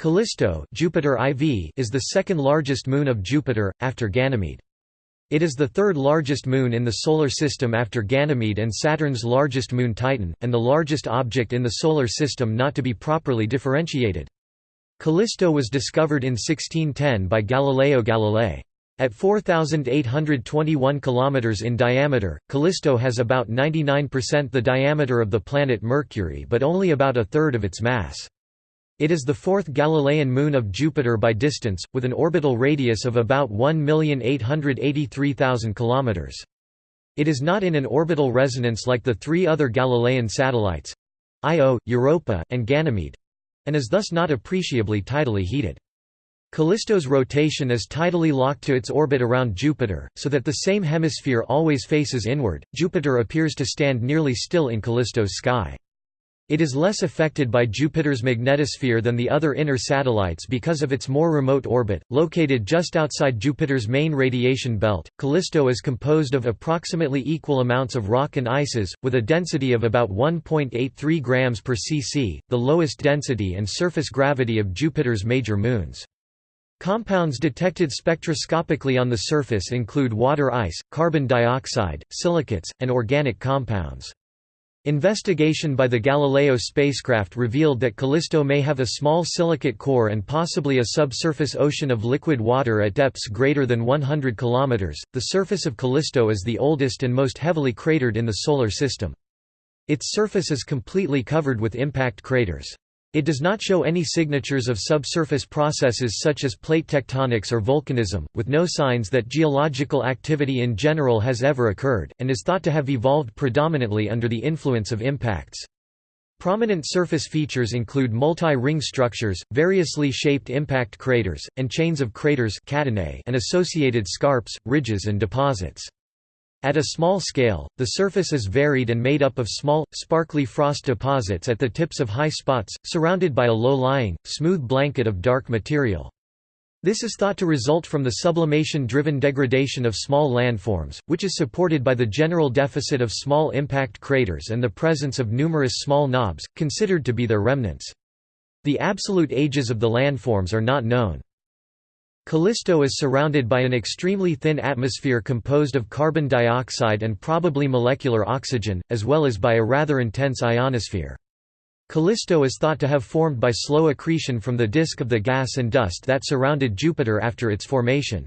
Callisto Jupiter IV is the second largest moon of Jupiter, after Ganymede. It is the third largest moon in the Solar System after Ganymede and Saturn's largest moon Titan, and the largest object in the Solar System not to be properly differentiated. Callisto was discovered in 1610 by Galileo Galilei. At 4,821 km in diameter, Callisto has about 99% the diameter of the planet Mercury but only about a third of its mass. It is the fourth Galilean moon of Jupiter by distance, with an orbital radius of about 1,883,000 km. It is not in an orbital resonance like the three other Galilean satellites—Io, Europa, and Ganymede—and is thus not appreciably tidally heated. Callisto's rotation is tidally locked to its orbit around Jupiter, so that the same hemisphere always faces inward. Jupiter appears to stand nearly still in Callisto's sky. It is less affected by Jupiter's magnetosphere than the other inner satellites because of its more remote orbit. Located just outside Jupiter's main radiation belt, Callisto is composed of approximately equal amounts of rock and ices, with a density of about 1.83 grams per cc, the lowest density and surface gravity of Jupiter's major moons. Compounds detected spectroscopically on the surface include water ice, carbon dioxide, silicates, and organic compounds. Investigation by the Galileo spacecraft revealed that Callisto may have a small silicate core and possibly a subsurface ocean of liquid water at depths greater than 100 km. The surface of Callisto is the oldest and most heavily cratered in the Solar System. Its surface is completely covered with impact craters. It does not show any signatures of subsurface processes such as plate tectonics or volcanism, with no signs that geological activity in general has ever occurred, and is thought to have evolved predominantly under the influence of impacts. Prominent surface features include multi-ring structures, variously shaped impact craters, and chains of craters and associated scarps, ridges and deposits. At a small scale, the surface is varied and made up of small, sparkly frost deposits at the tips of high spots, surrounded by a low-lying, smooth blanket of dark material. This is thought to result from the sublimation-driven degradation of small landforms, which is supported by the general deficit of small impact craters and the presence of numerous small knobs, considered to be their remnants. The absolute ages of the landforms are not known. Callisto is surrounded by an extremely thin atmosphere composed of carbon dioxide and probably molecular oxygen, as well as by a rather intense ionosphere. Callisto is thought to have formed by slow accretion from the disk of the gas and dust that surrounded Jupiter after its formation.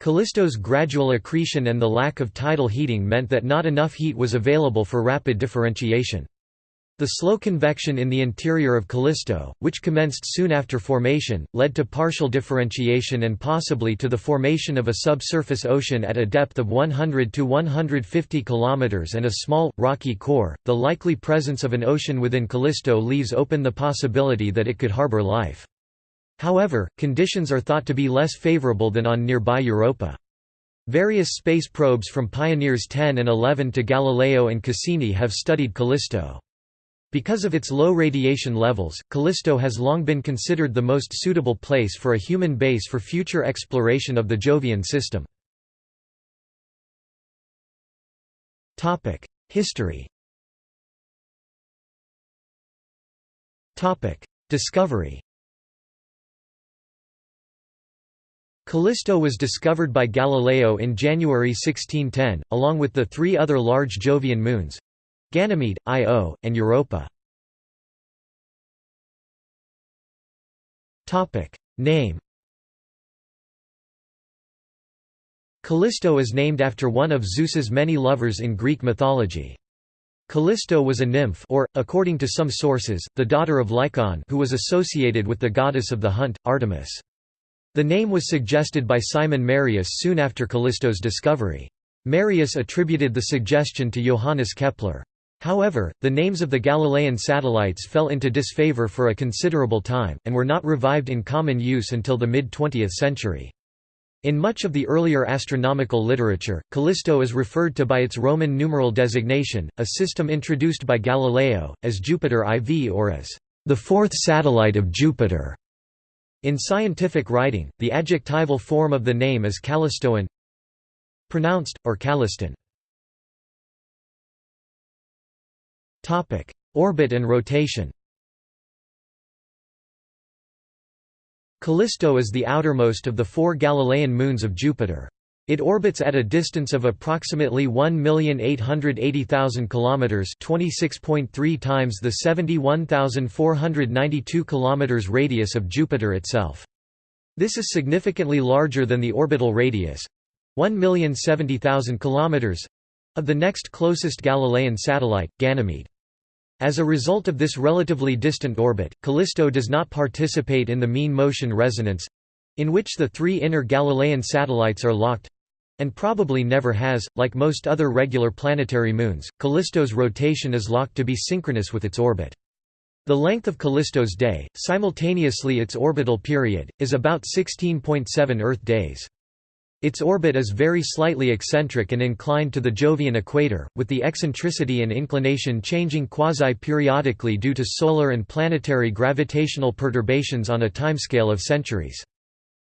Callisto's gradual accretion and the lack of tidal heating meant that not enough heat was available for rapid differentiation. The slow convection in the interior of Callisto, which commenced soon after formation, led to partial differentiation and possibly to the formation of a subsurface ocean at a depth of 100 to 150 km and a small, rocky core. The likely presence of an ocean within Callisto leaves open the possibility that it could harbor life. However, conditions are thought to be less favorable than on nearby Europa. Various space probes from Pioneers 10 and 11 to Galileo and Cassini have studied Callisto. Because of its low radiation levels, Callisto has long been considered the most suitable place for a human base for future exploration of the Jovian system. History Discovery Callisto was discovered by Galileo in January 1610, along with the three other large Jovian moons, Ganymede, Io, and Europa. Name Callisto is named after one of Zeus's many lovers in Greek mythology. Callisto was a nymph or, according to some sources, the daughter of Lycaon who was associated with the goddess of the hunt, Artemis. The name was suggested by Simon Marius soon after Callisto's discovery. Marius attributed the suggestion to Johannes Kepler. However, the names of the Galilean satellites fell into disfavor for a considerable time, and were not revived in common use until the mid-20th century. In much of the earlier astronomical literature, Callisto is referred to by its Roman numeral designation, a system introduced by Galileo, as Jupiter IV or as the fourth satellite of Jupiter. In scientific writing, the adjectival form of the name is Callistoan pronounced, or Calliston. Topic: Orbit and rotation. Callisto is the outermost of the four Galilean moons of Jupiter. It orbits at a distance of approximately 1,880,000 kilometers, 26.3 times the 71,492 kilometers radius of Jupiter itself. This is significantly larger than the orbital radius, 1,070,000 kilometers, of the next closest Galilean satellite, Ganymede. As a result of this relatively distant orbit, Callisto does not participate in the mean motion resonance—in which the three inner Galilean satellites are locked, and probably never has. Like most other regular planetary moons, Callisto's rotation is locked to be synchronous with its orbit. The length of Callisto's day, simultaneously its orbital period, is about 16.7 Earth days. Its orbit is very slightly eccentric and inclined to the Jovian equator, with the eccentricity and inclination changing quasi-periodically due to solar and planetary gravitational perturbations on a timescale of centuries.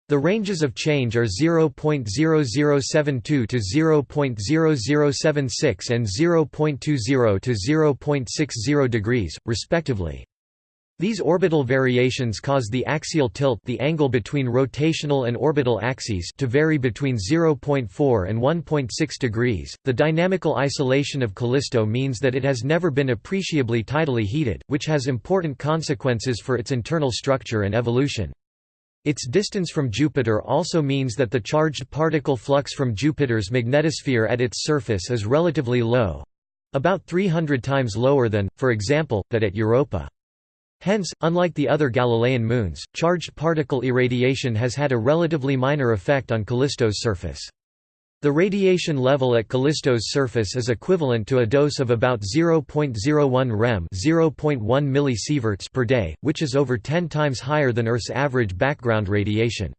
The ranges of change are 0.0072 to 0.0076 and 0.20 to 0.60 degrees, respectively. These orbital variations cause the axial tilt the angle between rotational and orbital axes to vary between 0.4 and 1.6 degrees. The dynamical isolation of Callisto means that it has never been appreciably tidally heated, which has important consequences for its internal structure and evolution. Its distance from Jupiter also means that the charged particle flux from Jupiter's magnetosphere at its surface is relatively low about 300 times lower than, for example, that at Europa. Hence, unlike the other Galilean moons, charged particle irradiation has had a relatively minor effect on Callisto's surface. The radiation level at Callisto's surface is equivalent to a dose of about 0.01 rem 0.1 millisieverts per day, which is over 10 times higher than Earth's average background radiation.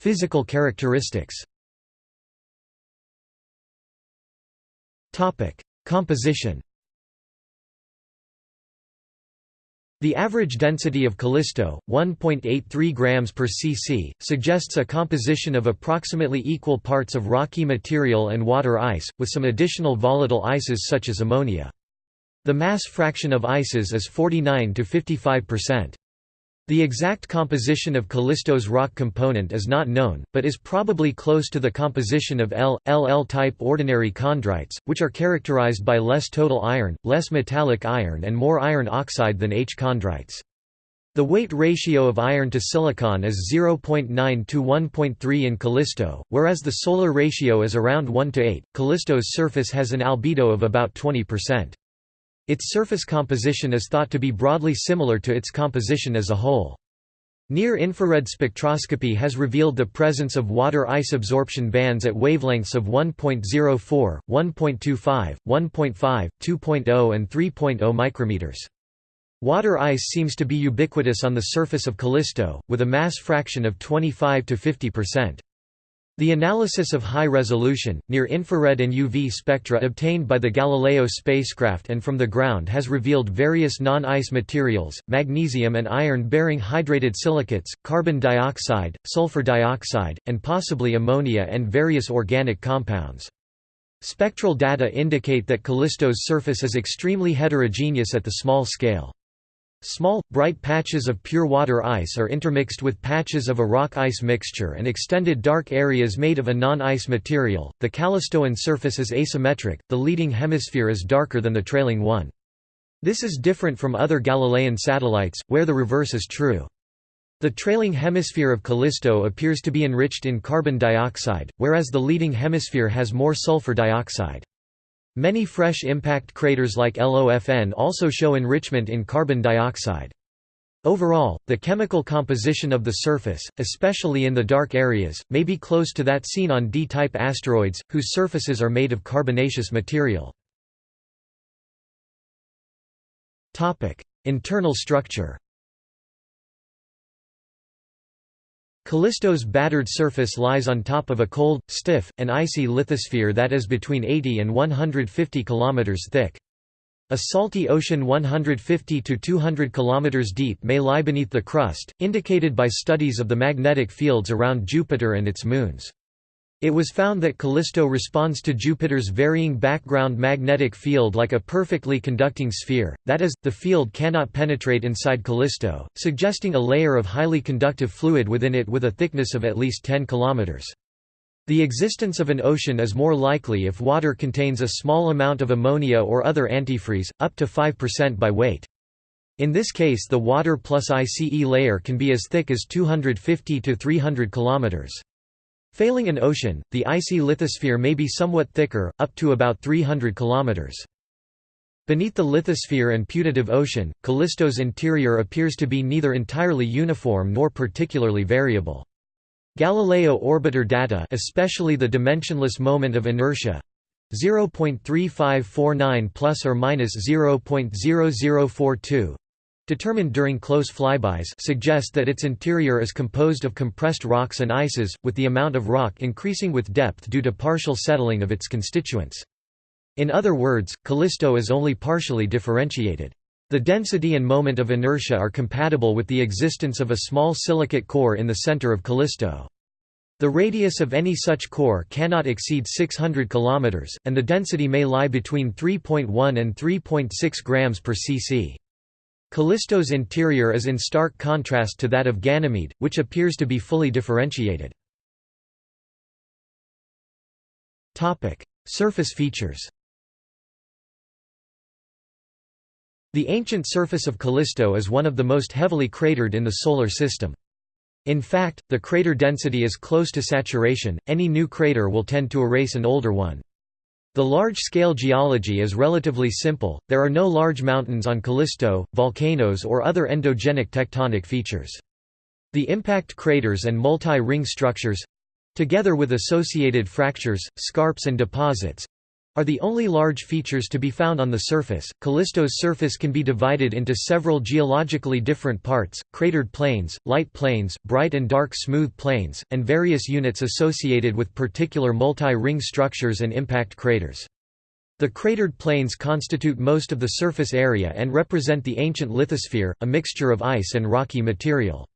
Physical characteristics Composition The average density of Callisto, 1.83 grams per cc, suggests a composition of approximately equal parts of rocky material and water ice, with some additional volatile ices such as ammonia. The mass fraction of ices is 49 to 55%. The exact composition of Callisto's rock component is not known, but is probably close to the composition of L, LL-type ordinary chondrites, which are characterized by less total iron, less metallic iron and more iron oxide than H chondrites. The weight ratio of iron to silicon is 0.9 to 1.3 in Callisto, whereas the solar ratio is around 1 to 8. Callisto's surface has an albedo of about 20%. Its surface composition is thought to be broadly similar to its composition as a whole. Near-infrared spectroscopy has revealed the presence of water ice absorption bands at wavelengths of 1.04, 1.25, 1.5, 2.0 and 3.0 micrometers. Water ice seems to be ubiquitous on the surface of Callisto, with a mass fraction of 25 to 50 percent. The analysis of high-resolution, near-infrared and UV spectra obtained by the Galileo spacecraft and from the ground has revealed various non-ice materials, magnesium and iron-bearing hydrated silicates, carbon dioxide, sulfur dioxide, and possibly ammonia and various organic compounds. Spectral data indicate that Callisto's surface is extremely heterogeneous at the small scale. Small, bright patches of pure water ice are intermixed with patches of a rock ice mixture and extended dark areas made of a non-ice material. The Callistoan surface is asymmetric, the leading hemisphere is darker than the trailing one. This is different from other Galilean satellites, where the reverse is true. The trailing hemisphere of Callisto appears to be enriched in carbon dioxide, whereas the leading hemisphere has more sulfur dioxide. Many fresh impact craters like Lofn also show enrichment in carbon dioxide. Overall, the chemical composition of the surface, especially in the dark areas, may be close to that seen on D-type asteroids, whose surfaces are made of carbonaceous material. Internal structure Callisto's battered surface lies on top of a cold, stiff, and icy lithosphere that is between 80 and 150 km thick. A salty ocean 150 to 200 km deep may lie beneath the crust, indicated by studies of the magnetic fields around Jupiter and its moons. It was found that Callisto responds to Jupiter's varying background magnetic field like a perfectly conducting sphere, that is, the field cannot penetrate inside Callisto, suggesting a layer of highly conductive fluid within it with a thickness of at least 10 km. The existence of an ocean is more likely if water contains a small amount of ammonia or other antifreeze, up to 5% by weight. In this case the water plus ICE layer can be as thick as 250 to 300 kilometers. Failing an ocean, the icy lithosphere may be somewhat thicker, up to about 300 km. Beneath the lithosphere and putative ocean, Callisto's interior appears to be neither entirely uniform nor particularly variable. Galileo orbiter data especially the dimensionless moment of inertia 0.3549 plus or minus 0.0042 determined during close flybys suggest that its interior is composed of compressed rocks and ices, with the amount of rock increasing with depth due to partial settling of its constituents. In other words, Callisto is only partially differentiated. The density and moment of inertia are compatible with the existence of a small silicate core in the center of Callisto. The radius of any such core cannot exceed 600 km, and the density may lie between 3.1 and 3.6 grams per cc. Callisto's interior is in stark contrast to that of Ganymede, which appears to be fully differentiated. Surface features The ancient surface of Callisto is one of the most heavily cratered in the Solar System. In fact, the crater density is close to saturation, any new crater will tend to erase an older one. The large-scale geology is relatively simple, there are no large mountains on Callisto, volcanoes or other endogenic tectonic features. The impact craters and multi-ring structures—together with associated fractures, scarps and deposits, are the only large features to be found on the surface. Callisto's surface can be divided into several geologically different parts cratered plains, light plains, bright and dark smooth plains, and various units associated with particular multi ring structures and impact craters. The cratered plains constitute most of the surface area and represent the ancient lithosphere, a mixture of ice and rocky material.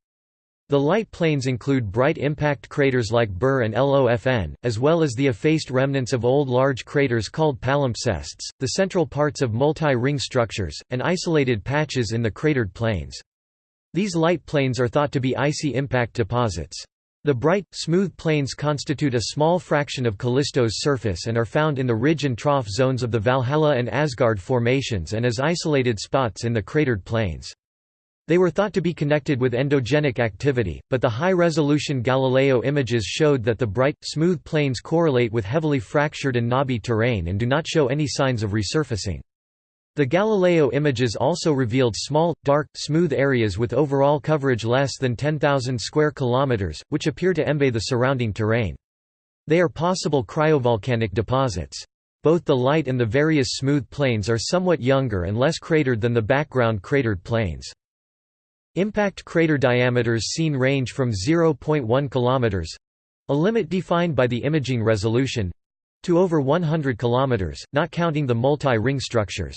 The light plains include bright impact craters like Burr and Lofn, as well as the effaced remnants of old large craters called palimpsests, the central parts of multi-ring structures, and isolated patches in the cratered plains. These light plains are thought to be icy impact deposits. The bright, smooth plains constitute a small fraction of Callisto's surface and are found in the ridge and trough zones of the Valhalla and Asgard formations and as isolated spots in the cratered plains. They were thought to be connected with endogenic activity, but the high-resolution Galileo images showed that the bright, smooth plains correlate with heavily fractured and knobby terrain and do not show any signs of resurfacing. The Galileo images also revealed small, dark, smooth areas with overall coverage less than 10,000 square kilometers, which appear to embay the surrounding terrain. They are possible cryovolcanic deposits. Both the light and the various smooth plains are somewhat younger and less cratered than the background cratered plains. Impact crater diameters seen range from 0.1 km a limit defined by the imaging resolution to over 100 km, not counting the multi-ring structures.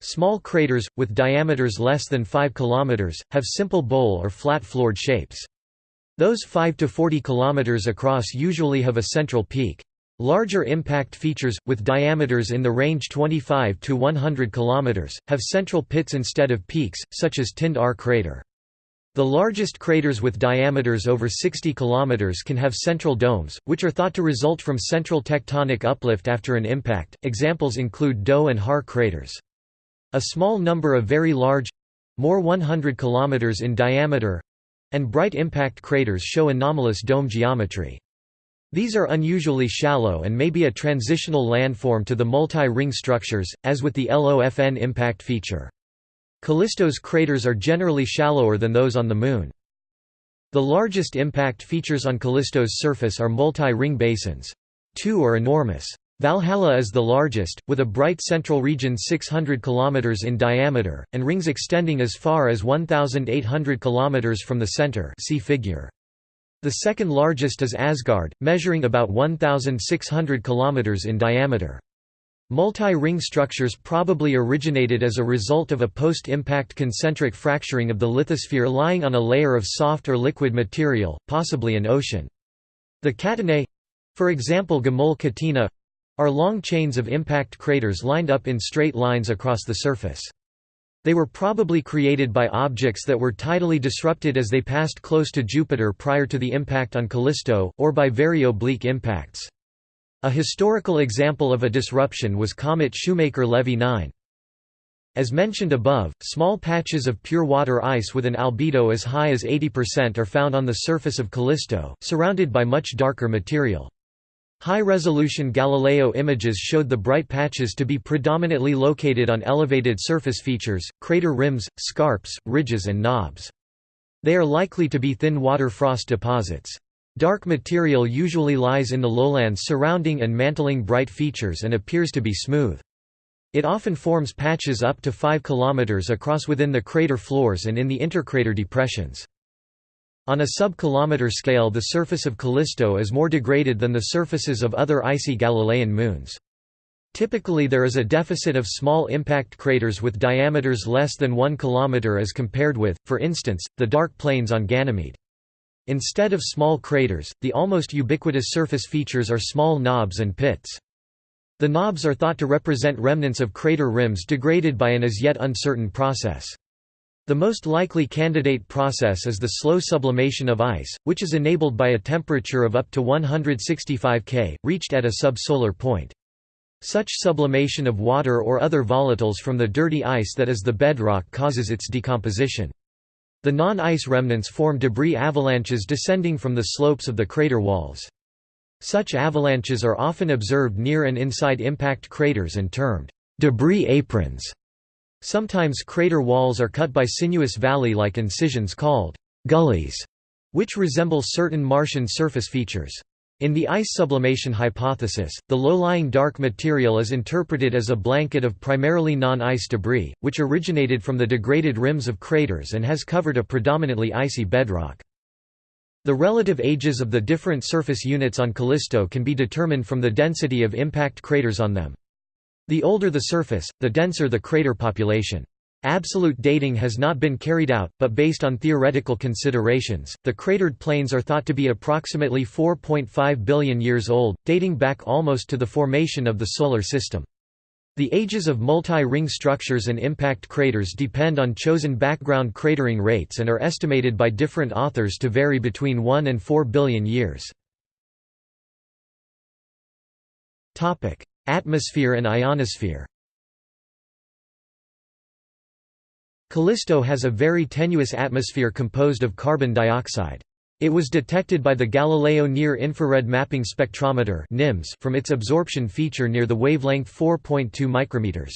Small craters, with diameters less than 5 km, have simple bowl or flat-floored shapes. Those 5 to 40 km across usually have a central peak. Larger impact features, with diameters in the range 25 to 100 km, have central pits instead of peaks, such as Tindr crater. The largest craters with diameters over 60 km can have central domes, which are thought to result from central tectonic uplift after an impact. Examples include Doh and Har craters. A small number of very large more 100 km in diameter and bright impact craters show anomalous dome geometry. These are unusually shallow and may be a transitional landform to the multi-ring structures, as with the Lofn impact feature. Callisto's craters are generally shallower than those on the Moon. The largest impact features on Callisto's surface are multi-ring basins. Two are enormous. Valhalla is the largest, with a bright central region 600 km in diameter, and rings extending as far as 1,800 km from the center see figure. The second largest is Asgard, measuring about 1,600 km in diameter. Multi-ring structures probably originated as a result of a post-impact concentric fracturing of the lithosphere lying on a layer of soft or liquid material, possibly an ocean. The catenae For example Gomul Catena are long chains of impact craters lined up in straight lines across the surface. They were probably created by objects that were tidally disrupted as they passed close to Jupiter prior to the impact on Callisto, or by very oblique impacts. A historical example of a disruption was comet Shoemaker-Levy 9. As mentioned above, small patches of pure water ice with an albedo as high as 80% are found on the surface of Callisto, surrounded by much darker material. High-resolution Galileo images showed the bright patches to be predominantly located on elevated surface features, crater rims, scarps, ridges and knobs. They are likely to be thin water frost deposits. Dark material usually lies in the lowlands surrounding and mantling bright features and appears to be smooth. It often forms patches up to 5 km across within the crater floors and in the intercrater depressions. On a sub-kilometer scale the surface of Callisto is more degraded than the surfaces of other icy Galilean moons. Typically there is a deficit of small impact craters with diameters less than 1 km as compared with, for instance, the dark plains on Ganymede. Instead of small craters, the almost ubiquitous surface features are small knobs and pits. The knobs are thought to represent remnants of crater rims degraded by an as yet uncertain process. The most likely candidate process is the slow sublimation of ice, which is enabled by a temperature of up to 165 K, reached at a subsolar point. Such sublimation of water or other volatiles from the dirty ice that is the bedrock causes its decomposition. The non-ice remnants form debris avalanches descending from the slopes of the crater walls. Such avalanches are often observed near and inside impact craters and termed debris aprons. Sometimes crater walls are cut by sinuous valley-like incisions called gullies, which resemble certain Martian surface features. In the ice sublimation hypothesis, the low-lying dark material is interpreted as a blanket of primarily non-ice debris, which originated from the degraded rims of craters and has covered a predominantly icy bedrock. The relative ages of the different surface units on Callisto can be determined from the density of impact craters on them. The older the surface, the denser the crater population. Absolute dating has not been carried out, but based on theoretical considerations, the cratered plains are thought to be approximately 4.5 billion years old, dating back almost to the formation of the Solar System. The ages of multi-ring structures and impact craters depend on chosen background cratering rates and are estimated by different authors to vary between 1 and 4 billion years. Atmosphere and ionosphere Callisto has a very tenuous atmosphere composed of carbon dioxide. It was detected by the Galileo Near-Infrared Mapping Spectrometer from its absorption feature near the wavelength 4.2 micrometers.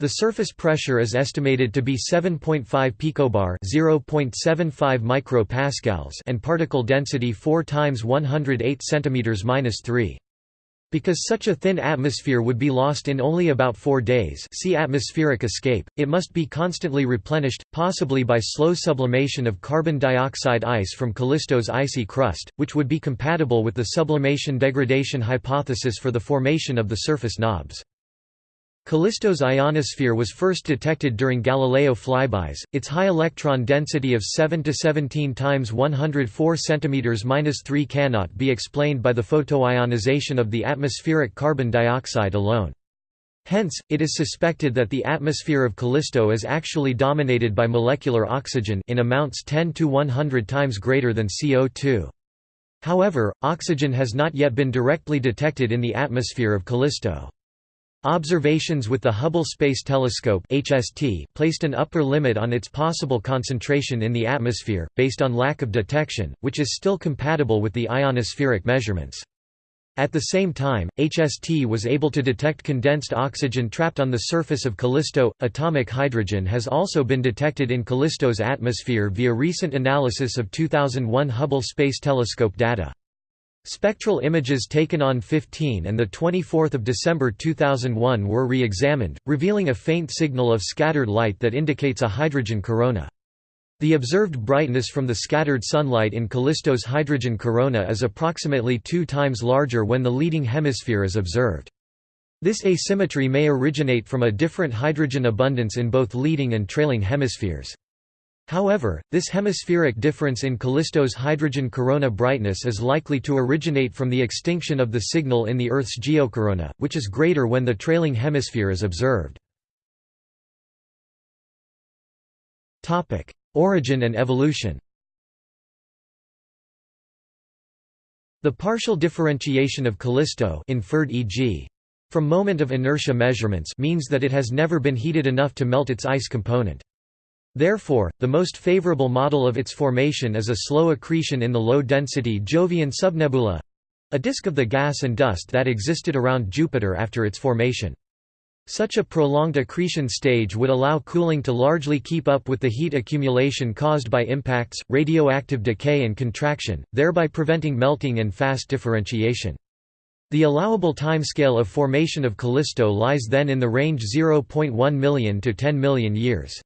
The surface pressure is estimated to be 7.5 picobar (0.75 micropascals) and particle density 4 times 108 cm-3. Because such a thin atmosphere would be lost in only about four days see atmospheric escape, it must be constantly replenished, possibly by slow sublimation of carbon dioxide ice from Callisto's icy crust, which would be compatible with the sublimation degradation hypothesis for the formation of the surface knobs. Callisto's ionosphere was first detected during Galileo flybys. Its high electron density of 7 to 17 times 104 cm-3 cannot be explained by the photoionization of the atmospheric carbon dioxide alone. Hence, it is suspected that the atmosphere of Callisto is actually dominated by molecular oxygen in amounts 10 to 100 times greater than CO2. However, oxygen has not yet been directly detected in the atmosphere of Callisto. Observations with the Hubble Space Telescope (HST) placed an upper limit on its possible concentration in the atmosphere, based on lack of detection, which is still compatible with the ionospheric measurements. At the same time, HST was able to detect condensed oxygen trapped on the surface of Callisto. Atomic hydrogen has also been detected in Callisto's atmosphere via recent analysis of 2001 Hubble Space Telescope data. Spectral images taken on 15 and 24 December 2001 were re-examined, revealing a faint signal of scattered light that indicates a hydrogen corona. The observed brightness from the scattered sunlight in Callisto's hydrogen corona is approximately two times larger when the leading hemisphere is observed. This asymmetry may originate from a different hydrogen abundance in both leading and trailing hemispheres. However, this hemispheric difference in Callisto's hydrogen corona brightness is likely to originate from the extinction of the signal in the Earth's geocorona, which is greater when the trailing hemisphere is observed. Origin and evolution The partial differentiation of Callisto inferred e.g. from moment of inertia measurements means that it has never been heated enough to melt its ice component. Therefore, the most favorable model of its formation is a slow accretion in the low-density Jovian subnebula—a disk of the gas and dust that existed around Jupiter after its formation. Such a prolonged accretion stage would allow cooling to largely keep up with the heat accumulation caused by impacts, radioactive decay and contraction, thereby preventing melting and fast differentiation. The allowable timescale of formation of Callisto lies then in the range 0.1 million to 10 million years.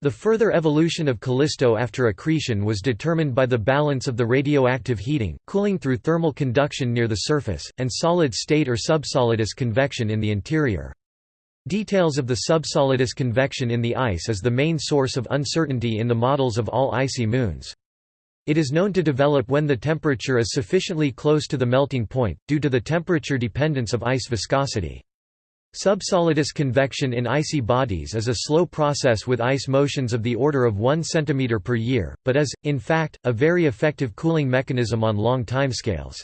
The further evolution of Callisto after accretion was determined by the balance of the radioactive heating, cooling through thermal conduction near the surface, and solid-state or subsolidus convection in the interior. Details of the subsolidus convection in the ice is the main source of uncertainty in the models of all icy moons. It is known to develop when the temperature is sufficiently close to the melting point, due to the temperature dependence of ice viscosity. Subsolidus convection in icy bodies is a slow process with ice motions of the order of 1 cm per year, but is, in fact, a very effective cooling mechanism on long timescales.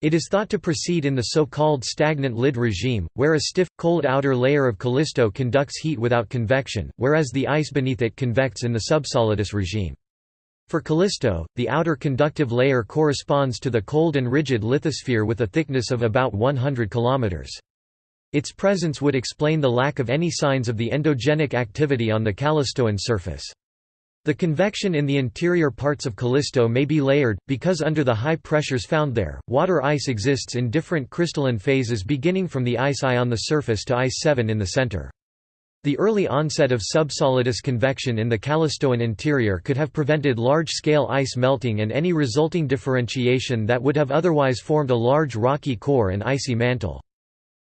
It is thought to proceed in the so-called stagnant lid regime, where a stiff, cold outer layer of Callisto conducts heat without convection, whereas the ice beneath it convects in the subsolidus regime. For Callisto, the outer conductive layer corresponds to the cold and rigid lithosphere with a thickness of about 100 km. Its presence would explain the lack of any signs of the endogenic activity on the Callistoan surface. The convection in the interior parts of Callisto may be layered, because under the high pressures found there, water ice exists in different crystalline phases beginning from the ice I on the surface to ice 7 in the center. The early onset of subsolidus convection in the Callistoan interior could have prevented large-scale ice melting and any resulting differentiation that would have otherwise formed a large rocky core and icy mantle.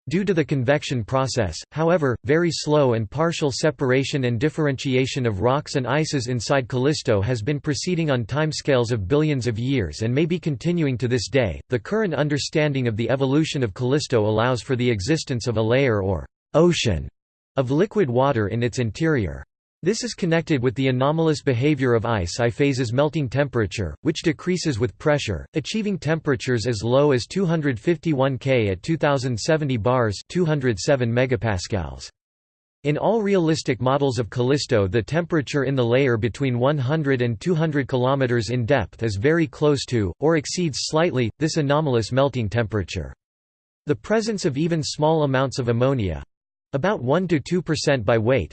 Due to the convection process, however, very slow and partial separation and differentiation of rocks and ices inside Callisto has been proceeding on timescales of billions of years and may be continuing to this day. The current understanding of the evolution of Callisto allows for the existence of a layer or ocean of liquid water in its interior. This is connected with the anomalous behavior of ice I phase's melting temperature, which decreases with pressure, achieving temperatures as low as 251 K at 2070 bars 207 megapascals. In all realistic models of Callisto the temperature in the layer between 100 and 200 km in depth is very close to, or exceeds slightly, this anomalous melting temperature. The presence of even small amounts of ammonia—about 1–2% by weight,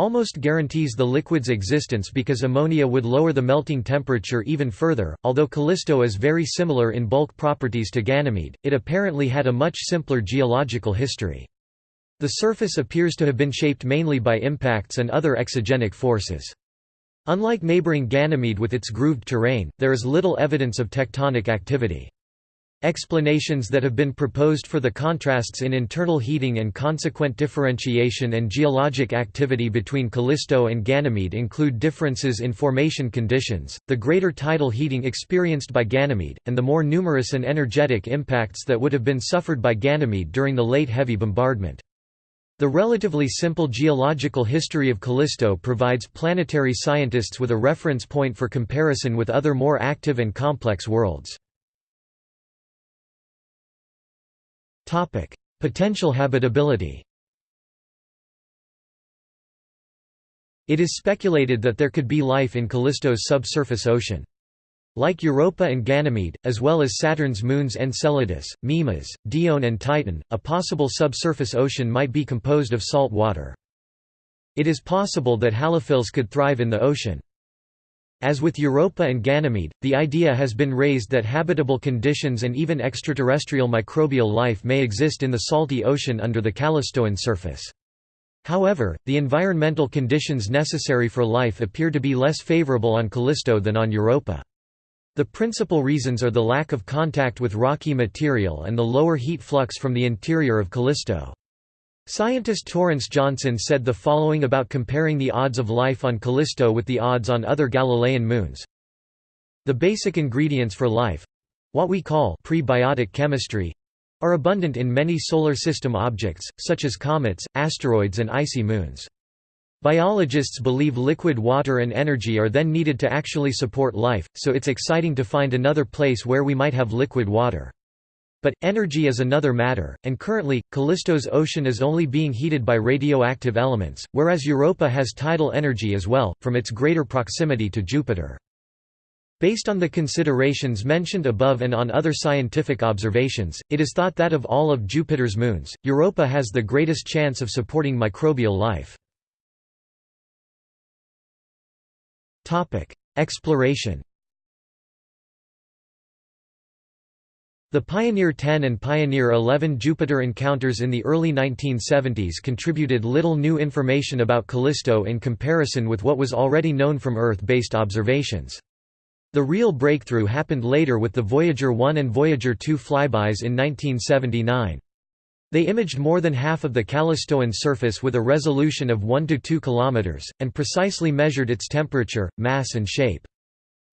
almost guarantees the liquid's existence because ammonia would lower the melting temperature even further. Although Callisto is very similar in bulk properties to Ganymede, it apparently had a much simpler geological history. The surface appears to have been shaped mainly by impacts and other exogenic forces. Unlike neighboring Ganymede with its grooved terrain, there is little evidence of tectonic activity. Explanations that have been proposed for the contrasts in internal heating and consequent differentiation and geologic activity between Callisto and Ganymede include differences in formation conditions, the greater tidal heating experienced by Ganymede, and the more numerous and energetic impacts that would have been suffered by Ganymede during the late heavy bombardment. The relatively simple geological history of Callisto provides planetary scientists with a reference point for comparison with other more active and complex worlds. Potential habitability It is speculated that there could be life in Callisto's subsurface ocean. Like Europa and Ganymede, as well as Saturn's moons Enceladus, Mimas, Dione and Titan, a possible subsurface ocean might be composed of salt water. It is possible that halophiles could thrive in the ocean. As with Europa and Ganymede, the idea has been raised that habitable conditions and even extraterrestrial microbial life may exist in the salty ocean under the Callistoan surface. However, the environmental conditions necessary for life appear to be less favorable on Callisto than on Europa. The principal reasons are the lack of contact with rocky material and the lower heat flux from the interior of Callisto. Scientist Torrence Johnson said the following about comparing the odds of life on Callisto with the odds on other Galilean moons. The basic ingredients for life—what we call prebiotic chemistry, are abundant in many Solar System objects, such as comets, asteroids and icy moons. Biologists believe liquid water and energy are then needed to actually support life, so it's exciting to find another place where we might have liquid water. But, energy is another matter, and currently, Callisto's ocean is only being heated by radioactive elements, whereas Europa has tidal energy as well, from its greater proximity to Jupiter. Based on the considerations mentioned above and on other scientific observations, it is thought that of all of Jupiter's moons, Europa has the greatest chance of supporting microbial life. Exploration The Pioneer 10 and Pioneer 11 Jupiter encounters in the early 1970s contributed little new information about Callisto in comparison with what was already known from Earth-based observations. The real breakthrough happened later with the Voyager 1 and Voyager 2 flybys in 1979. They imaged more than half of the Callistoan surface with a resolution of 1 to 2 km, and precisely measured its temperature, mass and shape.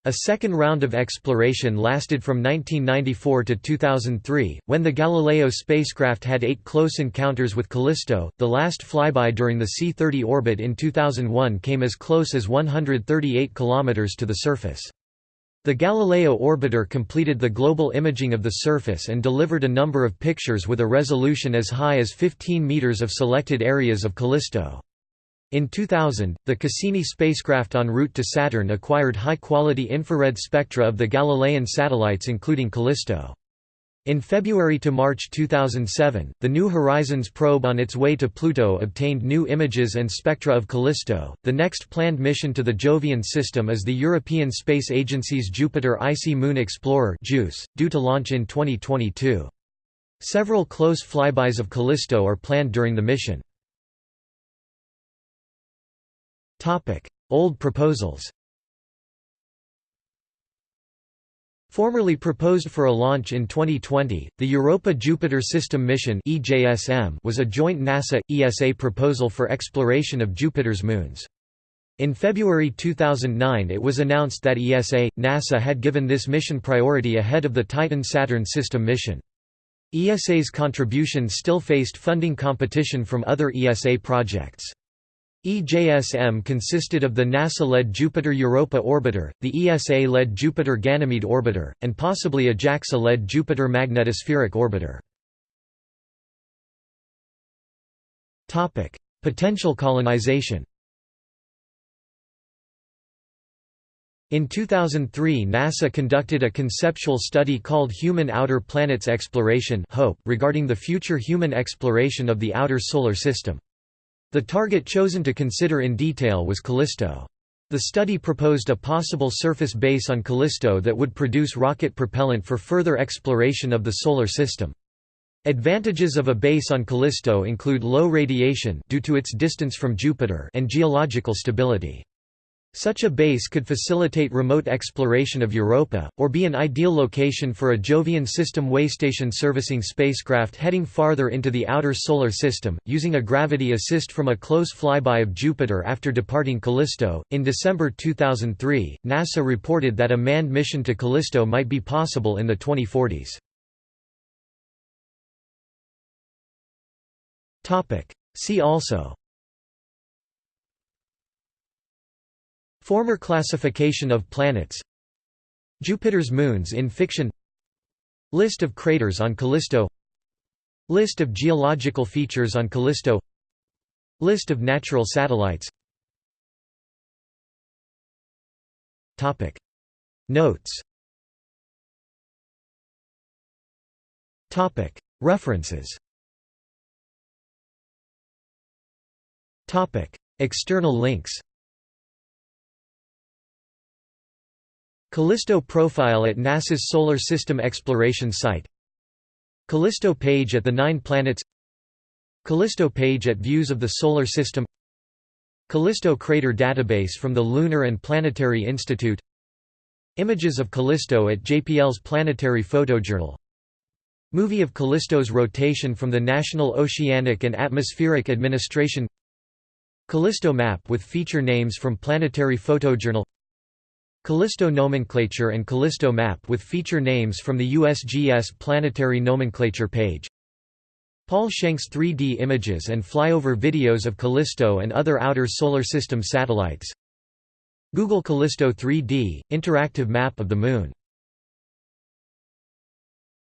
A second round of exploration lasted from 1994 to 2003, when the Galileo spacecraft had eight close encounters with Callisto. The last flyby during the C-30 orbit in 2001 came as close as 138 km to the surface. The Galileo orbiter completed the global imaging of the surface and delivered a number of pictures with a resolution as high as 15 meters of selected areas of Callisto. In 2000, the Cassini spacecraft en route to Saturn acquired high-quality infrared spectra of the Galilean satellites including Callisto. In February to March 2007, the New Horizons probe on its way to Pluto obtained new images and spectra of Callisto. The next planned mission to the Jovian system is the European Space Agency's Jupiter Icy Moon Explorer (JUICE), due to launch in 2022. Several close flybys of Callisto are planned during the mission. Topic: Old proposals. Formerly proposed for a launch in 2020, the Europa-Jupiter System Mission was a joint NASA-ESA proposal for exploration of Jupiter's moons. In February 2009 it was announced that ESA, NASA had given this mission priority ahead of the Titan-Saturn system mission. ESA's contribution still faced funding competition from other ESA projects. EJSM consisted of the NASA-led Jupiter-Europa orbiter, the ESA-led Jupiter-Ganymede orbiter, and possibly a JAXA-led Jupiter magnetospheric orbiter. Potential colonization In 2003 NASA conducted a conceptual study called Human Outer Planets Exploration regarding the future human exploration of the outer Solar System. The target chosen to consider in detail was Callisto. The study proposed a possible surface base on Callisto that would produce rocket propellant for further exploration of the Solar System. Advantages of a base on Callisto include low radiation due to its distance from Jupiter and geological stability. Such a base could facilitate remote exploration of Europa, or be an ideal location for a Jovian system waystation servicing spacecraft heading farther into the outer Solar System, using a gravity assist from a close flyby of Jupiter after departing Callisto. In December 2003, NASA reported that a manned mission to Callisto might be possible in the 2040s. See also Former classification of planets Jupiter's moons in fiction List of craters on Callisto List of geological features on Callisto List of natural satellites. Notes. References. External links Callisto profile at NASA's Solar System Exploration Site. Callisto page at the Nine Planets. Callisto page at Views of the Solar System. Callisto crater database from the Lunar and Planetary Institute. Images of Callisto at JPL's Planetary Photojournal. Movie of Callisto's rotation from the National Oceanic and Atmospheric Administration. Callisto map with feature names from Planetary Photojournal Callisto nomenclature and Callisto map with feature names from the USGS Planetary Nomenclature page. Paul Schenk's 3D images and flyover videos of Callisto and other outer solar system satellites. Google Callisto 3D, interactive map of the Moon